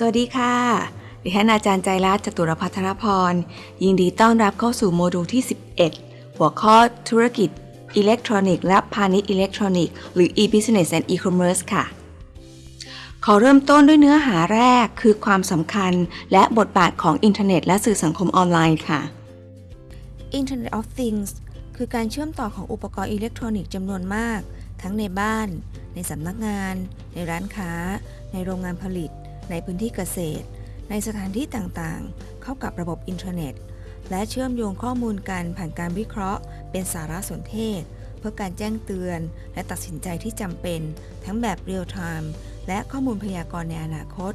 สวัสดีค่ะ ดิฉันอาจารย์ใจรัตน์จตุรพัทรพร ยินดีต้อนรับเข้าสู่โมดูลที่ 11 หัวข้อธุรกิจอิเล็กทรอนิกส์และพาณิชย์อิเล็กทรอนิกส์หรือ e-business and e-commerce ค่ะ ขอเริ่มต้นด้วยเนื้อหาแรกคือความสำคัญและบทบาทของอินเทอร์เน็ตและสื่อสังคมออนไลน์ค่ะ Internet of Things คือการเชื่อมต่อของอุปกรณ์อิเล็กทรอนิกส์จำนวนมาก ทั้งในบ้าน ในสำนักงาน ในร้านค้า ในโรงงานผลิต ในพื้นที่เกษตร ในสถานที่ต่างๆ เข้ากับระบบอินเทอร์เน็ต และเชื่อมโยงข้อมูลกันผ่านการวิเคราะห์ เป็นสารสนเทศ เพื่อการแจ้งเตือน และตัดสินใจที่จำเป็น ทั้งแบบเรียลไทม์และข้อมูลพยากรณ์ในอนาคต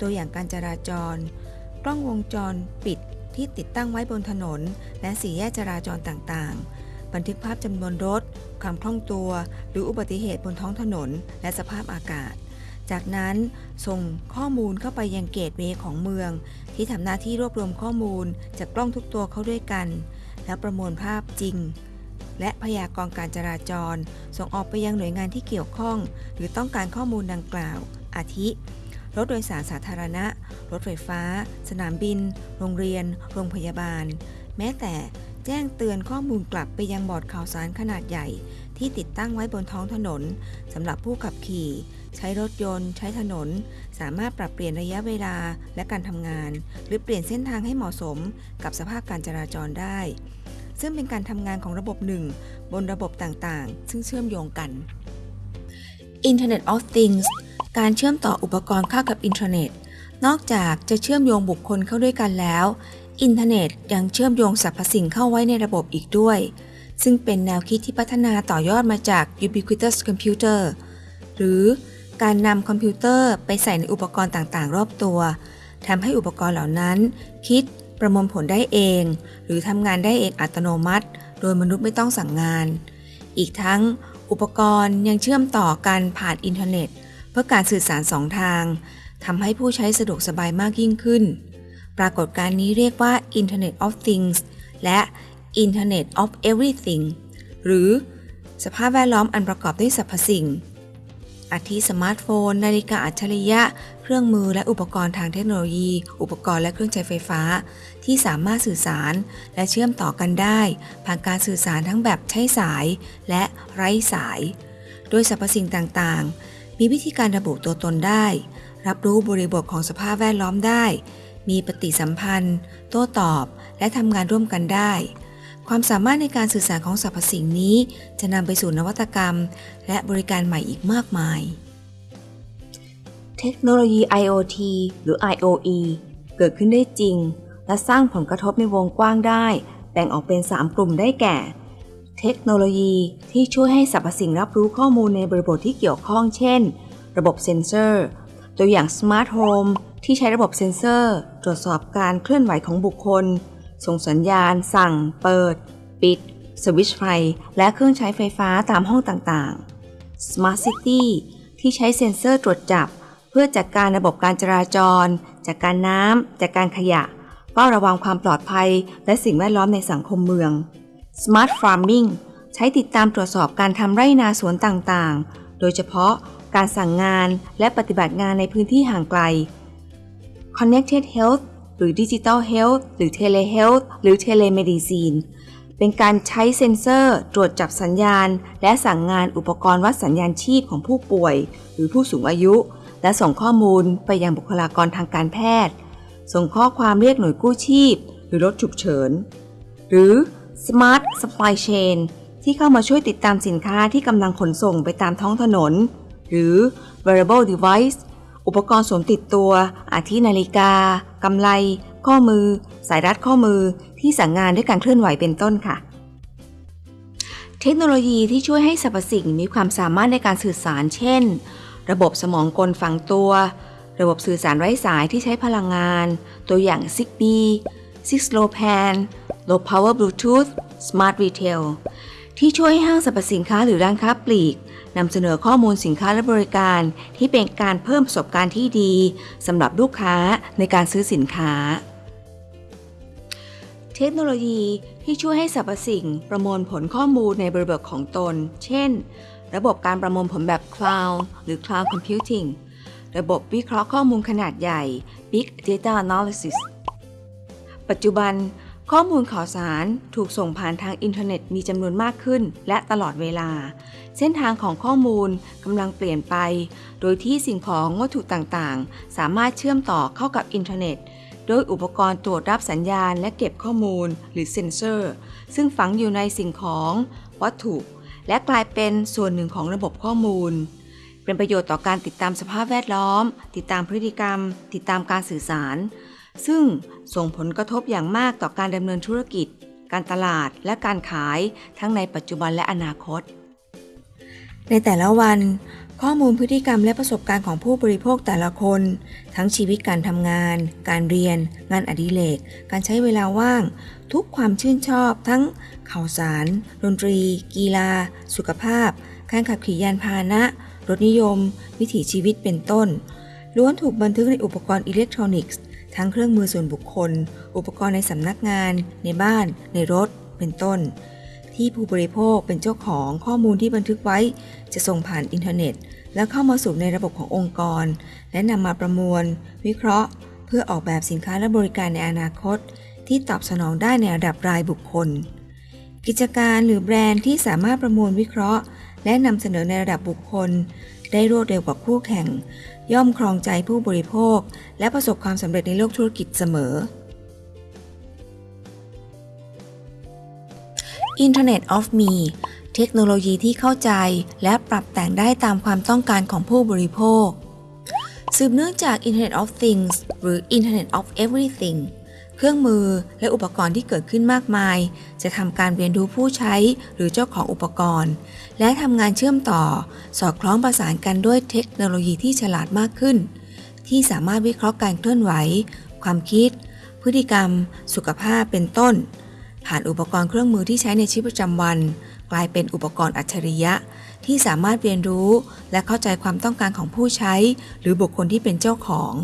ตัวอย่างการจราจร กล้องวงจรปิดที่ติดตั้งไว้บนถนน และสี่แยกจราจรต่างๆ บันทึกภาพจำนวนรถ ความคล่องตัว หรืออุบัติเหตุบนท้องถนน และสภาพอากาศ จากนั้นส่งข้อมูลเข้าไปยังเกตเวย์ของเมือง ที่ทำหน้าที่รวบรวมข้อมูลจากกล้องทุกตัวเข้าด้วยกัน แล้วประมวลภาพจริง และพยากรณ์การจราจร ส่งออกไปยังหน่วยงานที่เกี่ยวข้อง หรือต้องการข้อมูลดังกล่าว อาทิ รถโดยสารสาธารณะ รถไฟฟ้า สนามบิน โรงเรียน โรงพยาบาล แม้แต่แจ้งเตือนข้อมูลกลับไปยังบอร์ดข่าวสารขนาดใหญ่ ที่ติดตั้งไว้บนท้องถนนสำหรับผู้ขับขี่ ใช้รถยนต์ ใช้ถนน สามารถปรับเปลี่ยนระยะเวลาและการทำงาน หรือเปลี่ยนเส้นทางให้เหมาะสมกับสภาพการจราจรได้ ซึ่งเป็นการทำงานของระบบหนึ่ง บนระบบต่างๆ ซึ่งเชื่อมโยงกัน Internet of Things การเชื่อมต่ออุปกรณ์เข้ากับอินเทอร์เน็ต นอกจากจะเชื่อมโยงบุคคลเข้าด้วยกันแล้ว อินเทอร์เน็ตยังเชื่อมโยงสรรพสิ่งเข้าไว้ในระบบอีกด้วย ซึ่งเป็นแนวคิดที่พัฒนาต่อยอดมาจาก Ubiquitous Computer หรือการนำคอมพิวเตอร์ไปใส่ในอุปกรณ์ต่างๆ รอบตัวทำให้อุปกรณ์เหล่านั้น คิดประมวลผลได้เอง หรือทำงานได้เองอัตโนมัติ โดยมนุษย์ไม่ต้องสั่งงาน อีกทั้งอุปกรณ์ยังเชื่อมต่อกันผ่านอินเทอร์เน็ต เพื่อการสื่อสารสองทางทำให้ผู้ใช้สะดวกสบายมากยิ่งขึ้น ปรากฏการณ์นี้เรียกว่า Internet of Things และ Internet of Everything หรือสภาพแวดล้อมอันประกอบด้วยสรรพสิ่ง อาทิสมาร์ทโฟน นาฬิกาอัจฉริยะ เครื่องมือและอุปกรณ์ทางเทคโนโลยี อุปกรณ์และเครื่องใช้ไฟฟ้า ที่สามารถสื่อสารและเชื่อมต่อกันได้ ผ่านการสื่อสารทั้งแบบใช้สายและไร้สาย โดยสรรพสิ่งต่างๆ มีวิธีการระบุตัวตนได้ รับรู้บริบทของสภาพแวดล้อมได้ มีปฏิสัมพันธ์ โต้ตอบ และทำงานร่วมกันได้ ความสามารถในการสื่อสารของสรรพสิ่งนี้ จะนำไปสู่นวัตกรรม และบริการใหม่อีกมากมาย เทคโนโลยี IoT หรือ IoE เกิดขึ้นได้จริง และสร้างผลกระทบในวงกว้างได้ แบ่งออกเป็น 3 กลุ่มได้แก่ เทคโนโลยีที่ช่วยให้สรรพสิ่งรับรู้ข้อมูลในบริบทที่เกี่ยวข้อง เช่น ระบบเซ็นเซอร์ ตัวอย่าง smart home ที่ใช้ระบบเซ็นเซอร์ ตรวจสอบการเคลื่อนไหวของบุคคล ส่งสัญญาณ สั่ง เปิด ปิด สวิตช์ไฟ และเครื่องใช้ไฟฟ้าตามห้องต่างๆ Smart City ที่ใช้เซ็นเซอร์ตรวจจับ เพื่อจัดการระบบการจราจร จัดการน้ำจัดการขยะเฝ้าระวังความปลอดภัย และสิ่งแวดล้อมในสังคมเมือง Smart Farming ใช้ติดตามตรวจสอบการทำไร่นาสวนต่างๆ โดยเฉพาะการสั่งงานและปฏิบัติงานในพื้นที่ห่างไกล Connected Health รือ Digital Health หรือ Telehealth หรือ Telemedicine เป็นการใช้เซ็นเซอร์ ตรวจจับสัญญาณ และสั่งงานอุปกรณ์วัดสัญญาณชีพของผู้ป่วย หรือผู้สูงอายุ และส่งข้อมูลไปยังบุคลากรทางการแพทย์ ส่งข้อความเรียกหน่วยกู้ชีพ หรือรถฉุกเฉิน หรือ Smart Supply Chain ที่เข้ามาช่วยติดตามสินค้าที่กำลังขนส่งไปตามท้องถนน หรือ Wearable Device อุปกรณ์สวมติดตัว อาทินาฬิกากำไล ข้อมือ สายรัดข้อมือที่สั่งงานด้วยการเคลื่อนไหวเป็นต้นค่ะ เทคโนโลยีที่ช่วยให้สรรพสิ่งมีความสามารถในการสื่อสาร เช่น ระบบสมองกลฝังตัว ระบบสื่อสารไร้สายที่ใช้พลังงาน ตัวอย่าง Zigbee Six Low Pan Low Power Bluetooth Smart Retail ที่ช่วยให้ห้างสรรพสินค้าหรือร้านค้าปลีกนำเสนอข้อมูลสินค้าและบริการ ที่เป็นการเพิ่มประสบการณ์ที่ดีสำหรับลูกค้าในการซื้อสินค้า เทคโนโลยีที่ช่วยให้สรรพสิ่งประมวลผลข้อมูลในบริบทของตน เช่น ระบบการประมวลผลแบบ Cloud หรือ Cloud Computing ระบบวิเคราะห์ข้อมูลขนาดใหญ่ Big Data Analysis ปัจจุบัน ข้อมูลข่าวสารถูกส่งผ่านทางอินเทอร์เน็ตมีจำนวนมากขึ้น และตลอดเวลา เส้นทางของข้อมูลกำลังเปลี่ยนไป โดยที่สิ่งของวัตถุต่างๆ สามารถเชื่อมต่อเข้ากับอินเทอร์เน็ต โดยอุปกรณ์ตรวจรับสัญญาณและเก็บข้อมูล หรือเซ็นเซอร์ ซึ่งฝังอยู่ในสิ่งของวัตถุ และกลายเป็นส่วนหนึ่งของระบบข้อมูล เป็นประโยชน์ต่อการติดตามสภาพแวดล้อม ติดตามพฤติกรรม ติดตามการสื่อสาร ซึ่งส่งผลกระทบอย่างมากต่อการดำเนินธุรกิจ การตลาดและการขายทั้งในปัจจุบันและอนาคต ในแต่ละวัน ข้อมูลพฤติกรรมและประสบการณ์ของผู้บริโภคแต่ละคน ทั้งชีวิตการทำงาน การเรียน งานอดิเรก การใช้เวลาว่าง ทุกความชื่นชอบ ทั้งข่าวสาร ดนตรี กีฬา สุขภาพ การขับขี่ยานพาหนะ รถนิยม วิถีชีวิตเป็นต้นล้วนถูกบันทึกในอุปกรณ์อิเล็กทรอนิกส์ ทั้งเครื่องมือส่วนบุคคล อุปกรณ์ในสำนักงาน ในบ้าน ในรถ เป็นต้น ที่ผู้บริโภคเป็นเจ้าของข้อมูลที่บันทึกไว้ จะส่งผ่านอินเทอร์เน็ต แล้วเข้ามาสู่ในระบบขององค์กร และนำมาประมวล วิเคราะห์ เพื่อออกแบบสินค้าและบริการในอนาคต ที่ตอบสนองได้ในระดับรายบุคคล กิจการหรือแบรนด์ที่สามารถประมวลวิเคราะห์ และนำเสนอในระดับบุคคล ได้รวดเร็วกว่าคู่แข่ง ย่อมครองใจผู้บริโภค และประสบความสำเร็จในโลกธุรกิจเสมอ Internet of Me เทคโนโลยีที่เข้าใจและปรับแต่งได้ตามความต้องการของผู้บริโภค สืบเนื่องจาก Internet of Things หรือ Internet of Everything เครื่องมือและอุปกรณ์ที่เกิดขึ้นมากมาย จะทำการเรียนรู้ผู้ใช้หรือเจ้าของอุปกรณ์ และทำงานเชื่อมต่อ สอดคล้องประสานกันด้วยเทคโนโลยีที่ฉลาดมากขึ้น ที่สามารถวิเคราะห์การเคลื่อนไหว ความคิด พฤติกรรม สุขภาพเป็นต้น ผ่านอุปกรณ์เครื่องมือที่ใช้ในชีวิตประจำวัน กลายเป็นอุปกรณ์อัจฉริยะ ที่สามารถเรียนรู้ และเข้าใจความต้องการของผู้ใช้ หรือบุคคลที่เป็นเจ้าของ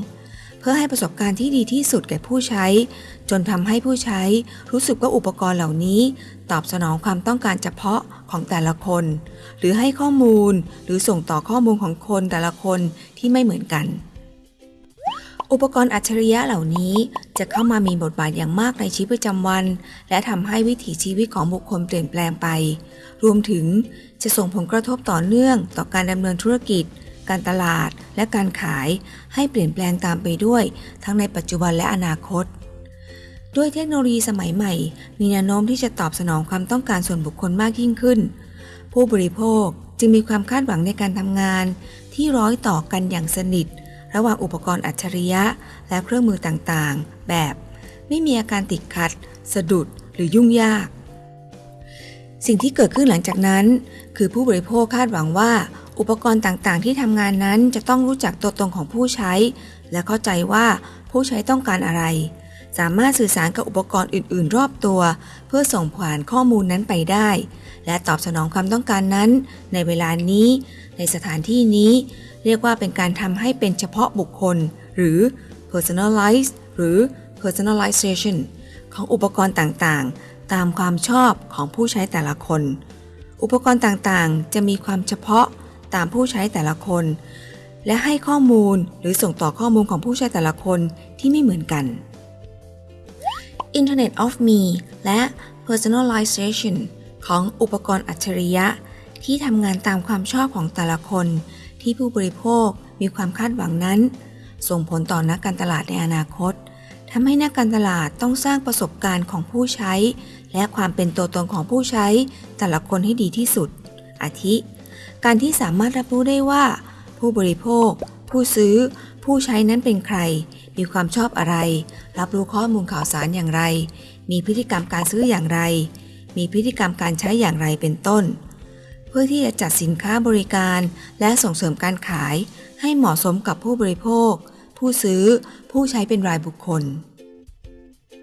พื่อให้ประสบการณ์ที่ดีที่สุดแก่ผู้ใช้ จนทำให้ผู้ใช้รู้สึกว่าอุปกรณ์เหล่านี้ ตอบสนองความต้องการเฉพาะของแต่ละคน หรือให้ข้อมูลหรือส่งต่อข้อมูลของคนแต่ละคนที่ไม่เหมือนกัน อุปกรณ์อัจฉริยะเหล่านี้จะเข้ามามีบทบาทอย่างมากในชีวิตประจำวัน และทำให้วิถีชีวิตของบุคคลเปลี่ยนแปลงไป รวมถึงจะส่งผลกระทบต่อเนื่องต่อการดำเนินธุรกิจ การตลาดและการขายให้เปลี่ยนแปลงตามไปด้วย ทั้งในปัจจุบันและอนาคต ด้วยเทคโนโลยีสมัยใหม่ มีแนวโน้มที่จะตอบสนองความต้องการส่วนบุคคลมากยิ่งขึ้น ผู้บริโภคจึงมีความคาดหวังในการทำงาน ที่ร้อยต่อกันอย่างสนิท ระหว่างอุปกรณ์อัจฉริยะ และเครื่องมือต่างๆ แบบ ไม่มีอาการติดขัด สะดุด หรือยุ่งยาก สิ่งที่เกิดขึ้นหลังจากนั้น คือผู้บริโภคคาดหวังว่า อุปกรณ์ต่างๆ ที่ทำงานนั้นจะต้องรู้จักตัวตนของผู้ใช้ และเข้าใจว่าผู้ใช้ต้องการอะไร สามารถสื่อสารกับอุปกรณ์อื่น ๆ รอบตัว เพื่อส่งผ่านข้อมูลนั้นไปได้ และตอบสนองความต้องการนั้น ในเวลานี้ ในสถานที่นี้ เรียกว่าเป็นการทำให้เป็นเฉพาะบุคคล หรือ personalized หรือ personalization ของอุปกรณ์ต่างๆ ตามความชอบของผู้ใช้แต่ละคน อุปกรณ์ต่างๆ จะมีความเฉพาะ ตามผู้ใช้แต่ละคน และให้ข้อมูลหรือส่งต่อข้อมูลของผู้ใช้แต่ละคนที่ไม่เหมือนกัน Internet of Me และ Personalization ของอุปกรณ์อัจฉริยะ ที่ทำงานตามความชอบของแต่ละคน ที่ผู้บริโภคมีความคาดหวังนั้น ส่งผลต่อนักการตลาดในอนาคตทำให้นักการตลาดต้องสร้างประสบการณ์ของผู้ใช้ และความเป็นตัวตนของผู้ใช้แต่ละคนให้ดีที่สุด อาทิ การที่สามารถรับรู้ได้ว่า ผู้บริโภค ผู้ซื้อ ผู้ใช้นั้นเป็นใคร มีความชอบอะไร รับรู้ข้อมูลข่าวสารอย่างไร มีพฤติกรรมการซื้ออย่างไร มีพฤติกรรมการใช้อย่างไรเป็นต้น เพื่อที่จะจัดสินค้าบริการและส่งเสริมการขาย ให้เหมาะสมกับผู้บริโภค ผู้ซื้อ ผู้ใช้เป็นรายบุคคล